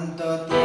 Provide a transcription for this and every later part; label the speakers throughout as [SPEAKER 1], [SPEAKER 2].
[SPEAKER 1] Santa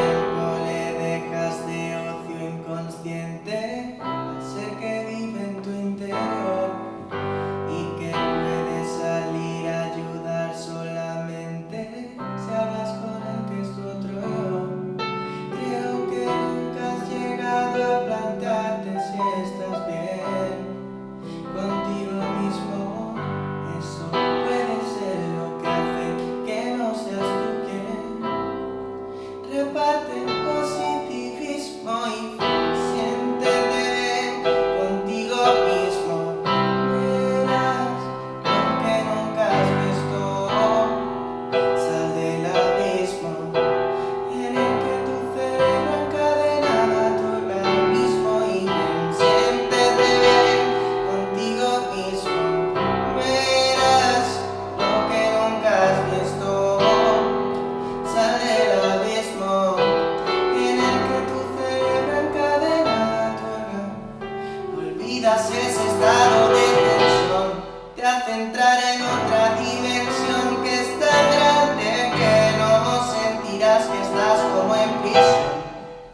[SPEAKER 1] ese estado de tensión te hace entrar en otra dimensión que es tan grande que no sentirás que estás como en prisión.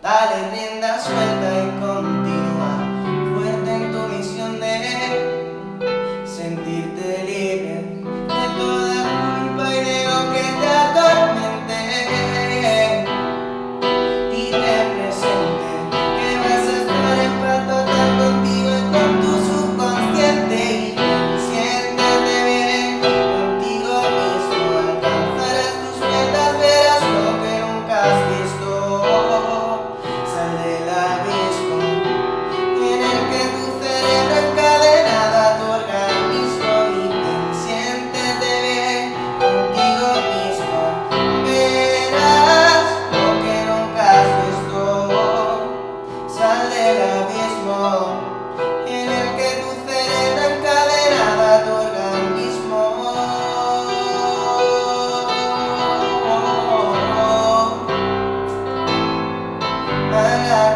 [SPEAKER 1] Dale rienda suelta. my life